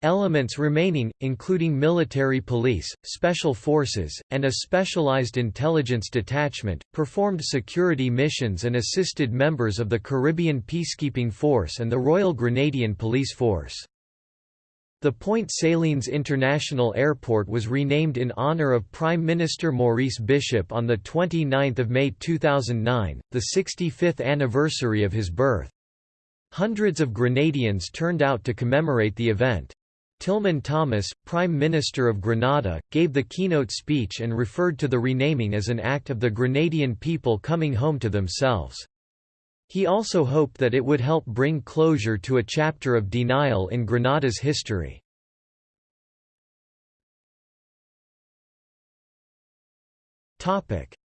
Elements remaining, including military police, special forces, and a specialized intelligence detachment, performed security missions and assisted members of the Caribbean Peacekeeping Force and the Royal Grenadian Police Force. The Point Salines International Airport was renamed in honor of Prime Minister Maurice Bishop on 29 May 2009, the 65th anniversary of his birth. Hundreds of Grenadians turned out to commemorate the event. Tillman Thomas, Prime Minister of Grenada, gave the keynote speech and referred to the renaming as an act of the Grenadian people coming home to themselves. He also hoped that it would help bring closure to a chapter of denial in Grenada's history.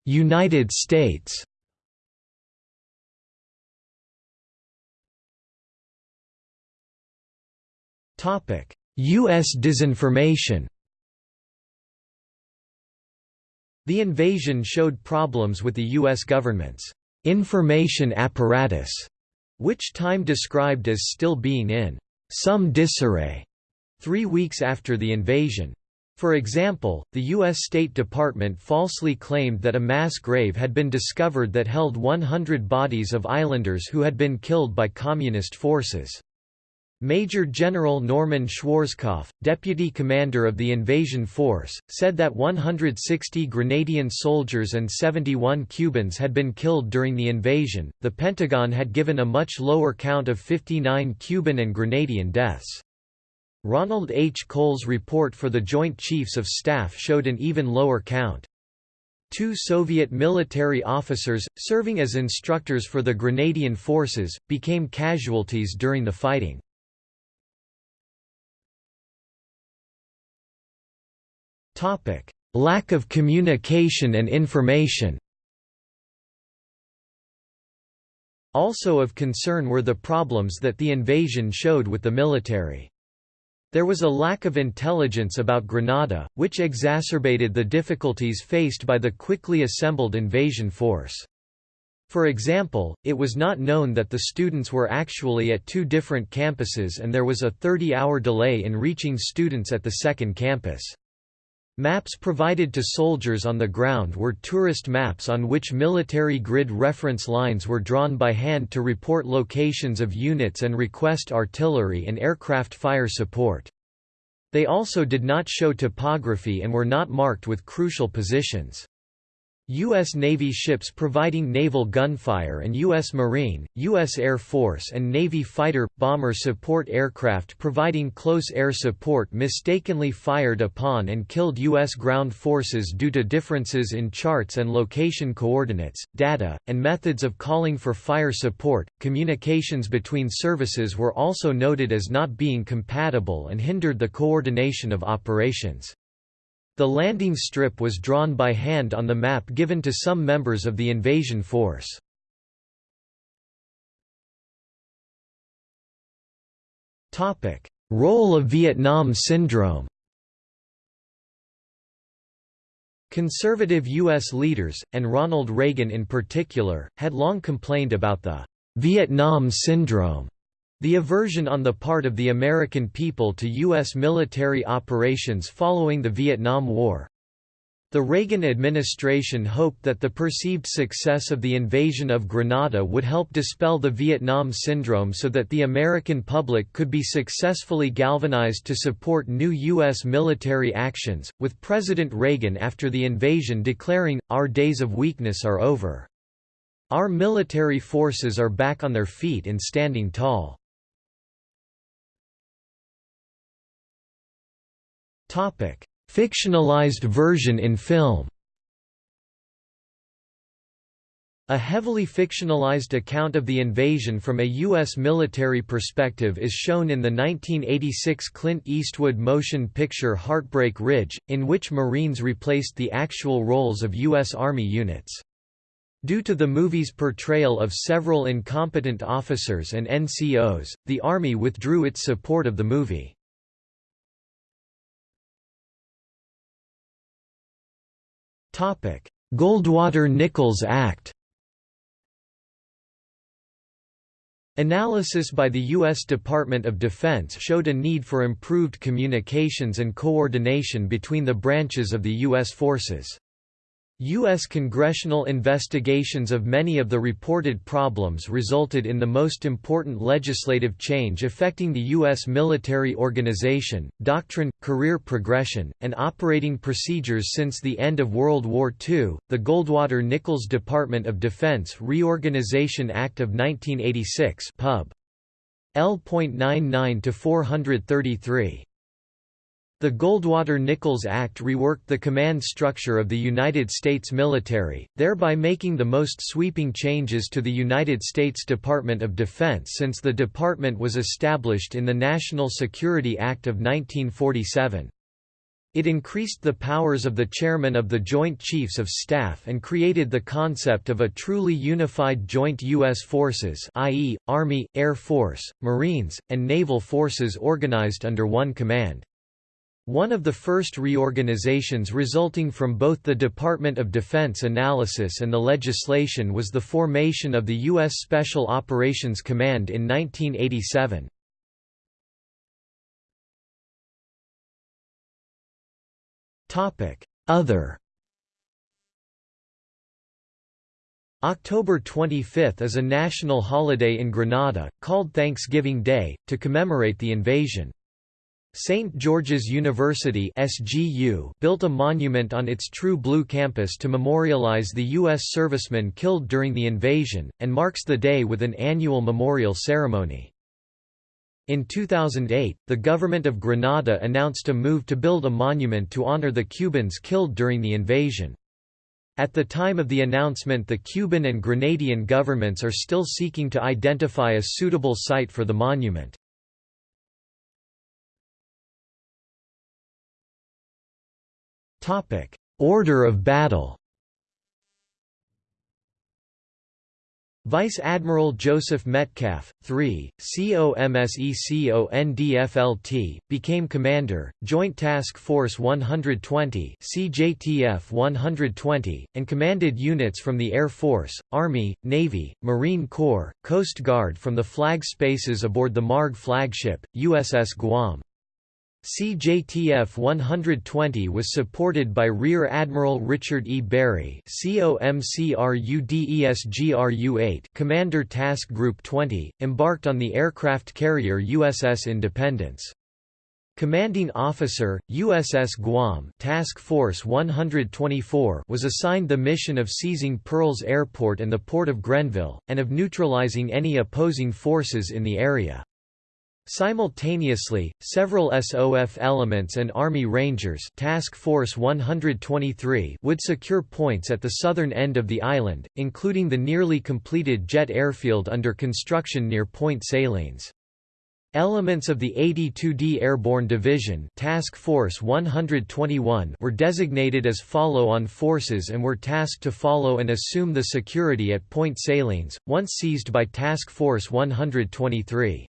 United States U.S. disinformation The invasion showed problems with the U.S. government's information apparatus, which Time described as still being in some disarray three weeks after the invasion. For example, the U.S. State Department falsely claimed that a mass grave had been discovered that held 100 bodies of islanders who had been killed by Communist forces. Major General Norman Schwarzkopf, deputy commander of the invasion force, said that 160 Grenadian soldiers and 71 Cubans had been killed during the invasion. The Pentagon had given a much lower count of 59 Cuban and Grenadian deaths. Ronald H. Cole's report for the Joint Chiefs of Staff showed an even lower count. Two Soviet military officers, serving as instructors for the Grenadian forces, became casualties during the fighting. Lack of communication and information Also of concern were the problems that the invasion showed with the military. There was a lack of intelligence about Grenada, which exacerbated the difficulties faced by the quickly assembled invasion force. For example, it was not known that the students were actually at two different campuses and there was a 30-hour delay in reaching students at the second campus. Maps provided to soldiers on the ground were tourist maps on which military grid reference lines were drawn by hand to report locations of units and request artillery and aircraft fire support. They also did not show topography and were not marked with crucial positions. U.S. Navy ships providing naval gunfire and U.S. Marine, U.S. Air Force and Navy fighter, bomber support aircraft providing close air support mistakenly fired upon and killed U.S. ground forces due to differences in charts and location coordinates, data, and methods of calling for fire support. Communications between services were also noted as not being compatible and hindered the coordination of operations. The landing strip was drawn by hand on the map given to some members of the invasion force. Role of Vietnam Syndrome Conservative U.S. leaders, and Ronald Reagan in particular, had long complained about the Vietnam Syndrome the aversion on the part of the American people to U.S. military operations following the Vietnam War. The Reagan administration hoped that the perceived success of the invasion of Grenada would help dispel the Vietnam syndrome so that the American public could be successfully galvanized to support new U.S. military actions, with President Reagan after the invasion declaring, Our days of weakness are over. Our military forces are back on their feet and standing tall. Topic: Fictionalized version in film. A heavily fictionalized account of the invasion from a U.S. military perspective is shown in the 1986 Clint Eastwood motion picture Heartbreak Ridge, in which Marines replaced the actual roles of U.S. Army units. Due to the movie's portrayal of several incompetent officers and NCOs, the Army withdrew its support of the movie. Goldwater-Nichols Act Analysis by the U.S. Department of Defense showed a need for improved communications and coordination between the branches of the U.S. forces. U.S. congressional investigations of many of the reported problems resulted in the most important legislative change affecting the U.S. military organization, doctrine, career progression, and operating procedures since the end of World War II, the Goldwater-Nichols Department of Defense Reorganization Act of 1986 Pub. L.99-433 the Goldwater-Nichols Act reworked the command structure of the United States military, thereby making the most sweeping changes to the United States Department of Defense since the department was established in the National Security Act of 1947. It increased the powers of the chairman of the Joint Chiefs of Staff and created the concept of a truly unified joint U.S. forces i.e., Army, Air Force, Marines, and Naval forces organized under one command. One of the first reorganizations resulting from both the Department of Defense analysis and the legislation was the formation of the U.S. Special Operations Command in 1987. Other October 25 is a national holiday in Grenada, called Thanksgiving Day, to commemorate the invasion. St. George's University SGU built a monument on its True Blue campus to memorialize the U.S. servicemen killed during the invasion, and marks the day with an annual memorial ceremony. In 2008, the government of Grenada announced a move to build a monument to honor the Cubans killed during the invasion. At the time of the announcement the Cuban and Grenadian governments are still seeking to identify a suitable site for the monument. Order of battle Vice Admiral Joseph Metcalf, 3, COMSECONDFLT, became Commander, Joint Task Force 120 CJTF 120, and commanded units from the Air Force, Army, Navy, Marine Corps, Coast Guard from the flag spaces aboard the MARG flagship, USS Guam. CJTF 120 was supported by Rear Admiral Richard E. Barry COMCRUDESGRU-8 Commander Task Group 20, embarked on the aircraft carrier USS Independence. Commanding Officer, USS Guam Task Force 124 was assigned the mission of seizing Pearls Airport and the port of Grenville, and of neutralizing any opposing forces in the area. Simultaneously, several SOF elements and Army Rangers Task Force 123 would secure points at the southern end of the island, including the nearly completed jet airfield under construction near Point Salines. Elements of the 82d Airborne Division Task Force 121 were designated as follow-on forces and were tasked to follow and assume the security at Point Salines, once seized by Task Force 123.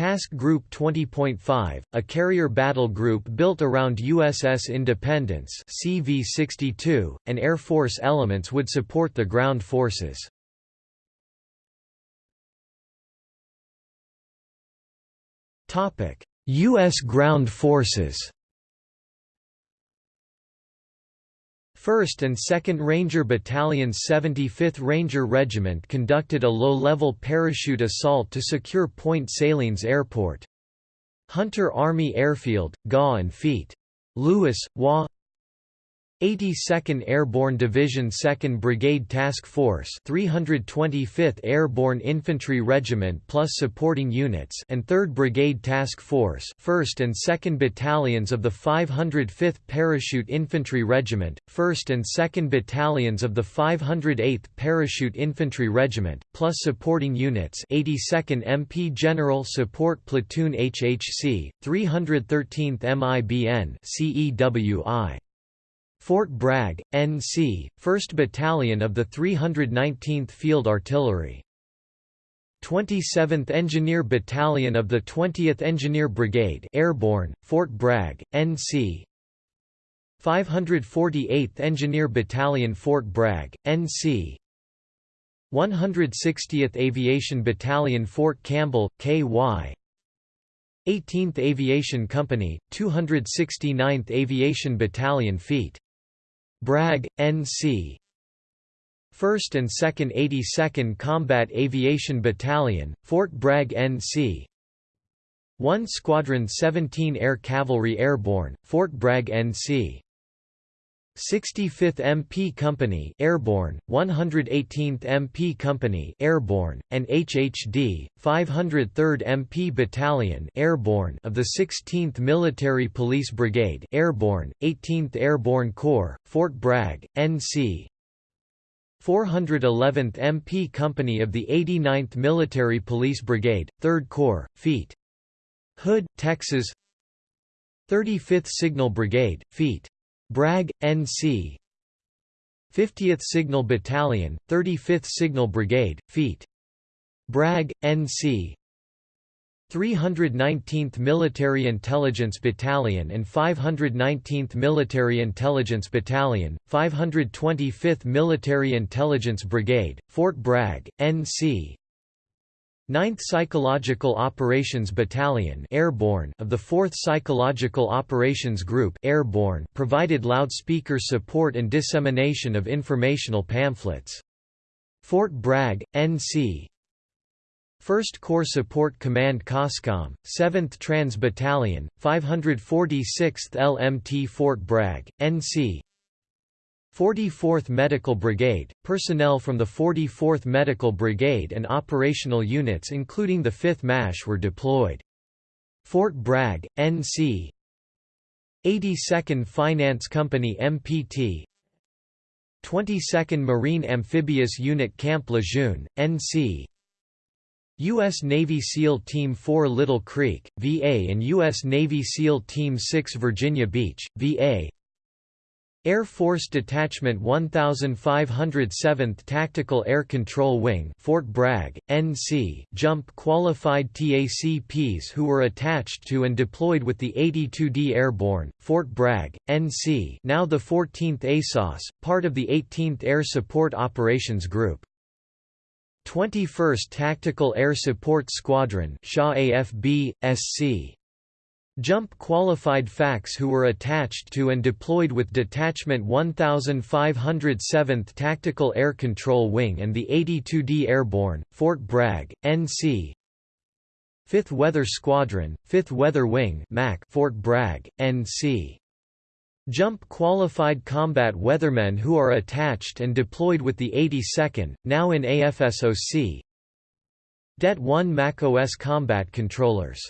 Task Group 20.5, a carrier battle group built around USS Independence CV-62, and Air Force elements would support the ground forces. US Ground Forces. 1st and 2nd Ranger Battalion's 75th Ranger Regiment conducted a low-level parachute assault to secure Point Salines Airport. Hunter Army Airfield, GA and Feet. Lewis, WA 82nd Airborne Division 2nd Brigade Task Force 325th Airborne Infantry Regiment plus supporting units and 3rd Brigade Task Force 1st and 2nd Battalions of the 505th Parachute Infantry Regiment, 1st and 2nd Battalions of the 508th Parachute Infantry Regiment, plus supporting units 82nd MP General Support Platoon HHC, 313th MIBN CEWI. Fort Bragg, NC, 1st Battalion of the 319th Field Artillery. 27th Engineer Battalion of the 20th Engineer Brigade Airborne, Fort Bragg, NC 548th Engineer Battalion Fort Bragg, NC 160th Aviation Battalion Fort Campbell, KY 18th Aviation Company, 269th Aviation Battalion Feet Bragg, N.C. 1st and 2nd 82nd Combat Aviation Battalion, Fort Bragg N.C. 1 Squadron 17 Air Cavalry Airborne, Fort Bragg N.C. 65th MP Company Airborne, 118th MP Company Airborne, and HHD, 503rd MP Battalion Airborne of the 16th Military Police Brigade Airborne, 18th Airborne Corps, Fort Bragg, NC 411th MP Company of the 89th Military Police Brigade, 3rd Corps, Feet. Hood, Texas 35th Signal Brigade, Feet. Bragg, N.C. 50th Signal Battalion, 35th Signal Brigade, Feet. Bragg, N.C. 319th Military Intelligence Battalion and 519th Military Intelligence Battalion, 525th Military Intelligence Brigade, Fort Bragg, NC 9th Psychological Operations Battalion Airborne of the 4th Psychological Operations Group Airborne provided loudspeaker support and dissemination of informational pamphlets. Fort Bragg, NC 1st Corps Support Command COSCOM, 7th Trans Battalion, 546th LMT Fort Bragg, NC 44th Medical Brigade, personnel from the 44th Medical Brigade and operational units including the 5th MASH were deployed. Fort Bragg, NC 82nd Finance Company MPT 22nd Marine Amphibious Unit Camp Lejeune, NC U.S. Navy SEAL Team 4 Little Creek, VA and U.S. Navy SEAL Team 6 Virginia Beach, VA Air Force Detachment 1507th Tactical Air Control Wing Fort Bragg, NC, jump qualified TACPs who were attached to and deployed with the 82d Airborne, Fort Bragg, NC now the 14th ASOS, part of the 18th Air Support Operations Group. 21st Tactical Air Support Squadron Shaw AFB, SC. Jump qualified FACs who were attached to and deployed with Detachment 1507th Tactical Air Control Wing and the 82d Airborne, Fort Bragg, NC. 5th Weather Squadron, 5th Weather Wing MAC Fort Bragg, NC. Jump qualified combat weathermen who are attached and deployed with the 82nd, now in AFSOC. Det 1 MAC-OS combat controllers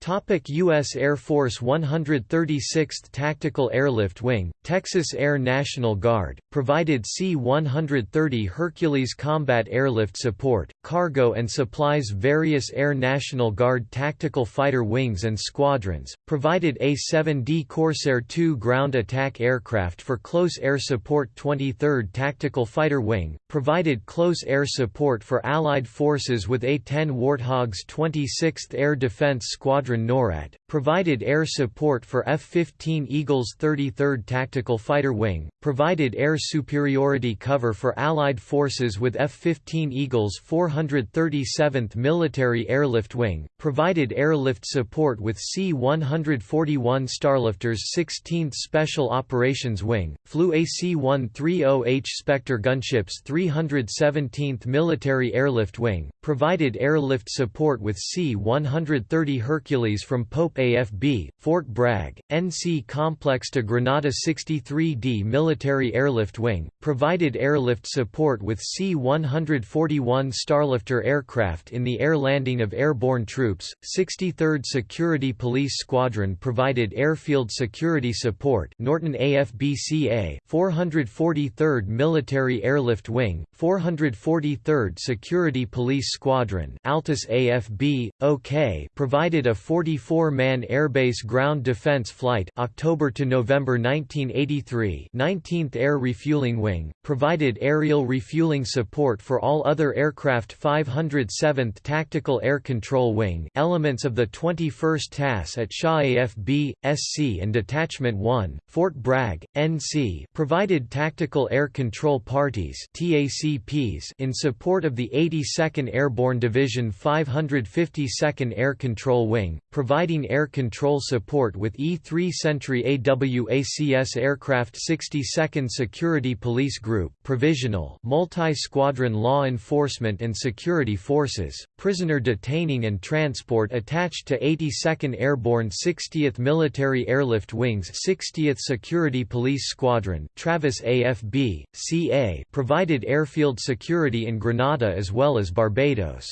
Topic U.S. Air Force 136th Tactical Airlift Wing, Texas Air National Guard, provided C-130 Hercules combat airlift support, cargo and supplies various Air National Guard tactical fighter wings and squadrons, provided A-7D Corsair II ground attack aircraft for close air support 23rd Tactical Fighter Wing, provided close air support for Allied forces with A-10 Warthogs 26th Air Defense Squadron Squadron NORAD, provided air support for F-15 Eagles 33rd Tactical Fighter Wing, provided air superiority cover for Allied forces with F-15 Eagles 437th Military Airlift Wing, provided airlift support with C-141 Starlifters 16th Special Operations Wing, flew AC-130H Spectre gunships 317th Military Airlift Wing, provided airlift support with C-130 Hercules from Pope AFB, Fort Bragg, NC Complex to Grenada 63D Military Airlift Wing, provided airlift support with C-141 Starlifter aircraft in the air landing of airborne troops, 63rd Security Police Squadron provided airfield security support Norton AFBCA, 443rd Military Airlift Wing, 443rd Security Police Squadron Altus AFB, OK provided a 44-man airbase ground defense flight October to November 1983 19th Air Refueling Wing, provided aerial refueling support for all other aircraft 507th Tactical Air Control Wing elements of the 21st TAS at Shaw AFB, SC and Detachment 1, Fort Bragg, NC provided tactical air control parties TACPs in support of the 82nd Airborne Division 552nd Air Control Wing providing air control support with E-3 Sentry AWACS aircraft 62nd Security Police Group provisional multi-squadron law enforcement and security forces, prisoner detaining and transport attached to 82nd Airborne 60th Military Airlift Wings 60th Security Police Squadron Travis AFB, CA provided airfield security in Grenada as well as Barbados.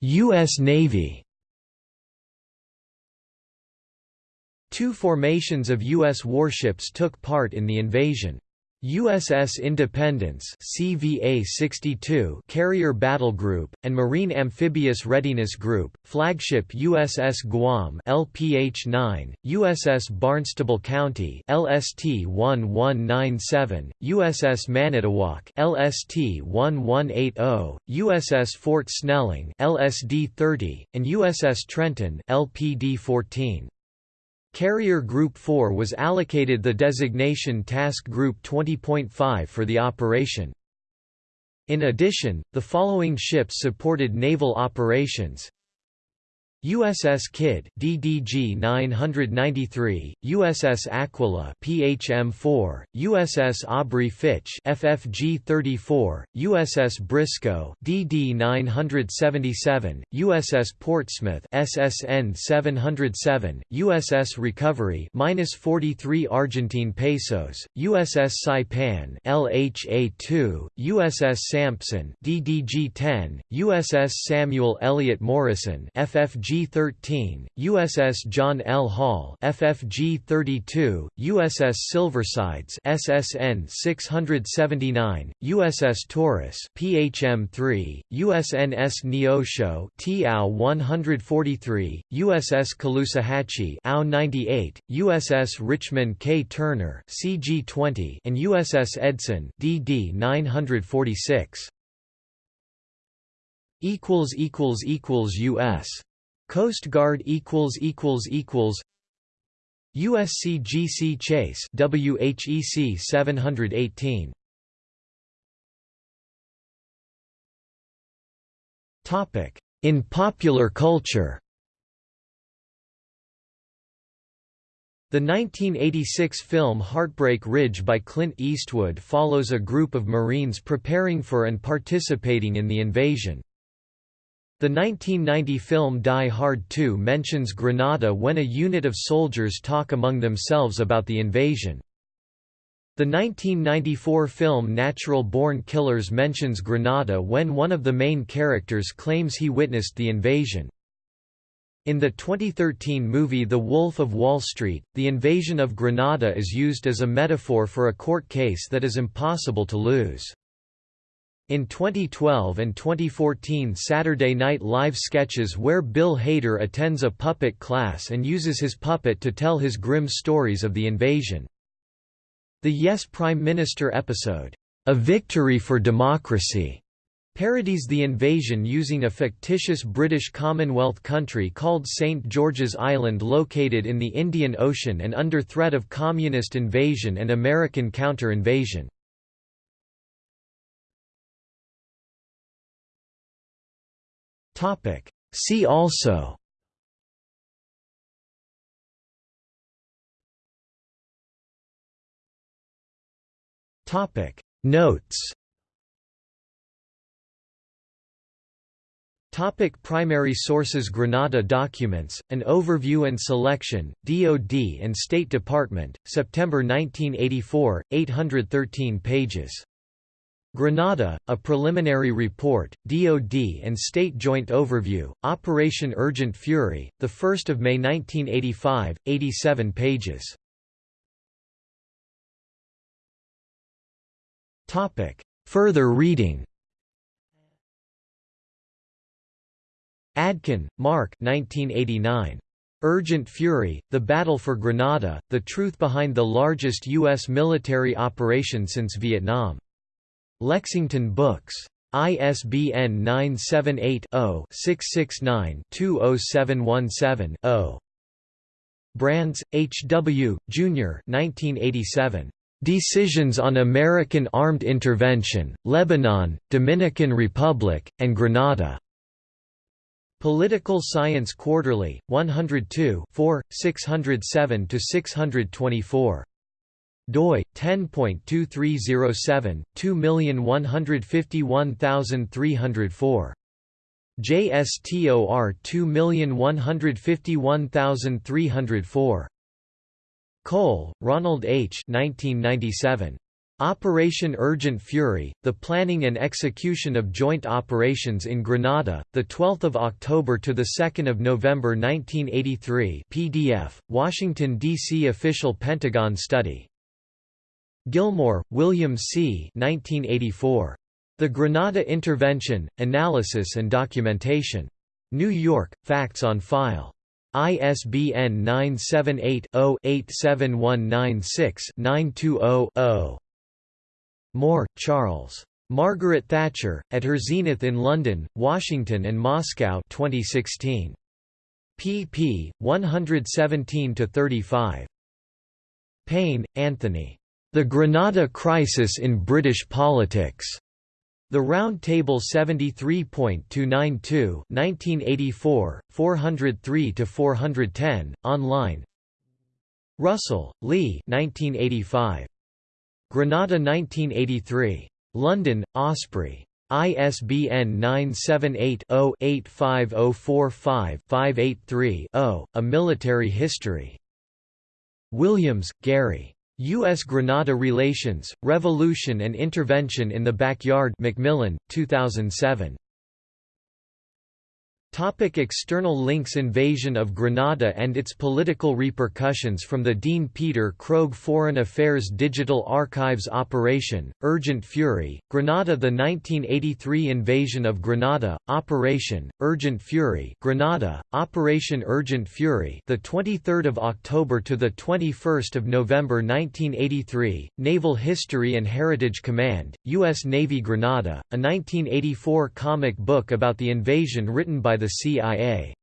U.S. Navy Two formations of U.S. warships took part in the invasion. USS Independence CVA-62 Carrier Battle Group, and Marine Amphibious Readiness Group, flagship USS Guam LPH-9, USS Barnstable County LST-1197, USS Manitowoc LST-1180, USS Fort Snelling LSD-30, and USS Trenton LPD-14. Carrier Group 4 was allocated the designation Task Group 20.5 for the operation. In addition, the following ships supported naval operations USS Kidd DDG 993, USS Aquila PHM-4, USS Aubrey Fitch FFG 34, USS Briscoe DD 977, USS Portsmouth SSN 707, USS Recovery minus 43 Argentine pesos, USS Saipan LHA 2, USS Sampson DDG 10, USS Samuel Eliot Morison FFG FFG-13, USS John L. Hall FFG-32, USS Silversides SSN 679, USS Taurus PHM-3, USNS Neosho TAO 143, USS Caloosahatchee AO 98, USS Richmond K. Turner CG-20 and USS Edson DD 946 equals equals equals US Coast Guard equals equals equals USC GC Chase WHEC 718 Topic In popular culture The 1986 film Heartbreak Ridge by Clint Eastwood follows a group of Marines preparing for and participating in the invasion. The 1990 film Die Hard 2 mentions Grenada when a unit of soldiers talk among themselves about the invasion. The 1994 film Natural Born Killers mentions Grenada when one of the main characters claims he witnessed the invasion. In the 2013 movie The Wolf of Wall Street, the invasion of Grenada is used as a metaphor for a court case that is impossible to lose. In 2012 and 2014 Saturday Night Live sketches where Bill Hader attends a puppet class and uses his puppet to tell his grim stories of the invasion. The Yes Prime Minister episode, A Victory for Democracy, parodies the invasion using a fictitious British Commonwealth country called St. George's Island located in the Indian Ocean and under threat of communist invasion and American counter-invasion. See also Notes Topic primary sources Grenada documents, an overview and selection, DoD and State Department, September 1984, 813 pages. Grenada, a preliminary report, DoD and State Joint Overview, Operation Urgent Fury, 1 May 1985, 87 pages. Further reading Adkin, Mark 1989. Urgent Fury, The Battle for Grenada, The Truth Behind the Largest U.S. Military Operation Since Vietnam. Lexington Books. ISBN 978-0-669-20717-0. Brands, H. W., Jr. 1987. Decisions on American Armed Intervention, Lebanon, Dominican Republic, and Grenada. Political Science Quarterly, 102 607–624. Doi 10.2307 2151304 JSTOR 2151304 Cole, Ronald H. 1997. Operation Urgent Fury, the planning and execution of joint operations in Grenada, 12 October to 2 November 1983 PDF, Washington, D.C. Official Pentagon Study. Gilmore, William C. 1984. The Grenada Intervention, Analysis and Documentation. New York, Facts on File. ISBN 978 0 87196 920 Moore, Charles. Margaret Thatcher, at her zenith in London, Washington and Moscow 2016. pp. 117–35. Payne, Anthony. The Grenada Crisis in British Politics. The Round Table 73.292 1984, 403–410, online Russell, Lee 1985. Grenada 1983. London, Osprey. ISBN 978-0-85045-583-0, A Military History. Williams, Gary. U.S. Grenada Relations, Revolution and Intervention in the Backyard Macmillan, 2007. Topic external links Invasion of Grenada and its political repercussions From the Dean Peter Krogh Foreign Affairs Digital Archives Operation, Urgent Fury, Grenada The 1983 invasion of Grenada, Operation, Urgent Fury Grenada, Operation Urgent Fury the 23rd of October to the 21st of November 1983, Naval History and Heritage Command, U.S. Navy Grenada, a 1984 comic book about the invasion written by the CIA.